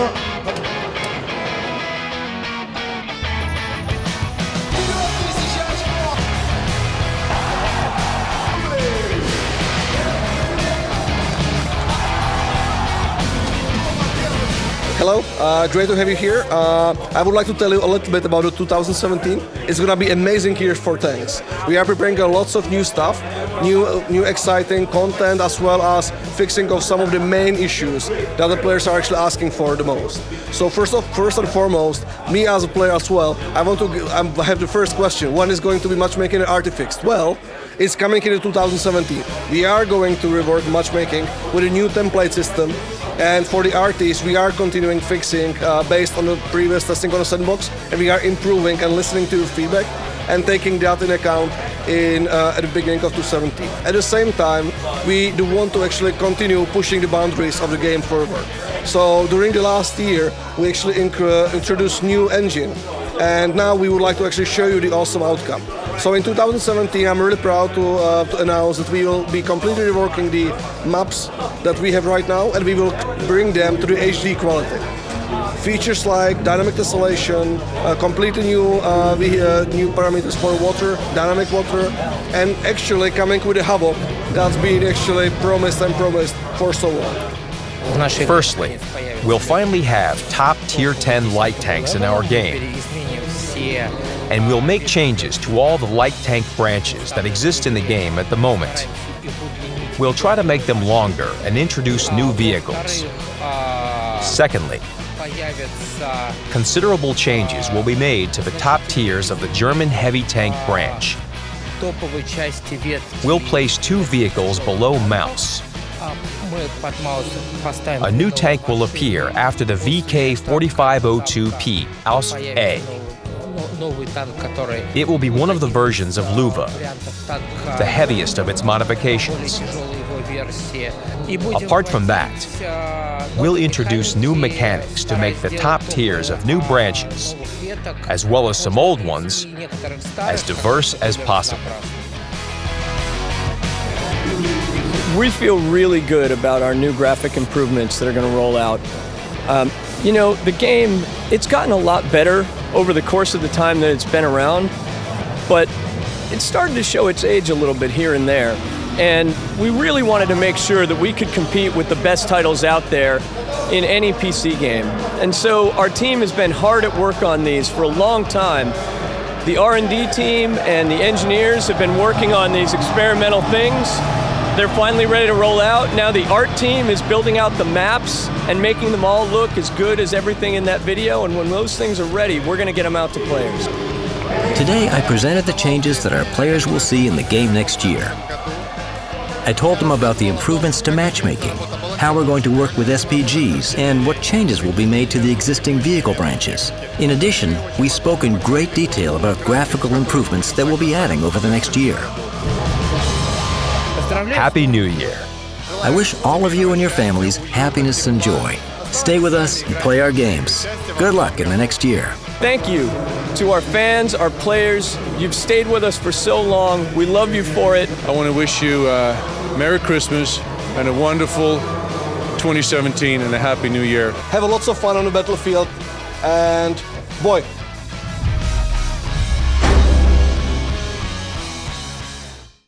no. Hello, uh, great to have you here. Uh, I would like to tell you a little bit about the 2017. It's gonna be amazing year for tanks. We are preparing lots of new stuff, new, new exciting content, as well as fixing of some of the main issues that the players are actually asking for the most. So first of, first and foremost, me as a player as well, I want to I have the first question. When is going to be matchmaking artifixed? Well, it's coming in 2017. We are going to rework matchmaking with a new template system and for the artists, we are continuing fixing uh, based on the previous testing on the sandbox, and we are improving and listening to feedback and taking that in account in uh, at the beginning of 2017. At the same time, we do want to actually continue pushing the boundaries of the game further. So during the last year, we actually introduced new engine, and now we would like to actually show you the awesome outcome. So in 2017, I'm really proud to, uh, to, announce that we will be completely reworking the maps that we have right now, and we will bring them to the HD quality. Features like dynamic tessellation, uh, completely new uh, uh, new parameters for water, dynamic water, and actually coming with a Havok that's been actually promised and promised for so long. Firstly, we'll finally have top tier 10 light tanks in our game and we'll make changes to all the light tank branches that exist in the game at the moment. We'll try to make them longer and introduce new vehicles. Secondly, considerable changes will be made to the top tiers of the German heavy tank branch. We'll place two vehicles below Maus. A new tank will appear after the VK4502P Ausf A. It will be one of the versions of Löwe, the heaviest of its modifications. Apart from that, we'll introduce new mechanics to make the top tiers of new branches, as well as some old ones, as diverse as possible. We feel really good about our new graphic improvements that are going to roll out. Um, you know, the game, it's gotten a lot better over the course of the time that it's been around, but it started to show its age a little bit here and there. And we really wanted to make sure that we could compete with the best titles out there in any PC game. And so our team has been hard at work on these for a long time. The R&D team and the engineers have been working on these experimental things they're finally ready to roll out. Now the art team is building out the maps and making them all look as good as everything in that video. And when those things are ready, we're going to get them out to players. Today, I presented the changes that our players will see in the game next year. I told them about the improvements to matchmaking, how we're going to work with SPGs, and what changes will be made to the existing vehicle branches. In addition, we spoke in great detail about graphical improvements that we'll be adding over the next year. Happy New Year. I wish all of you and your families happiness and joy. Stay with us and play our games. Good luck in the next year. Thank you to our fans, our players. You've stayed with us for so long. We love you for it. I want to wish you uh, Merry Christmas and a wonderful 2017 and a Happy New Year. Have a lots of fun on the battlefield and boy,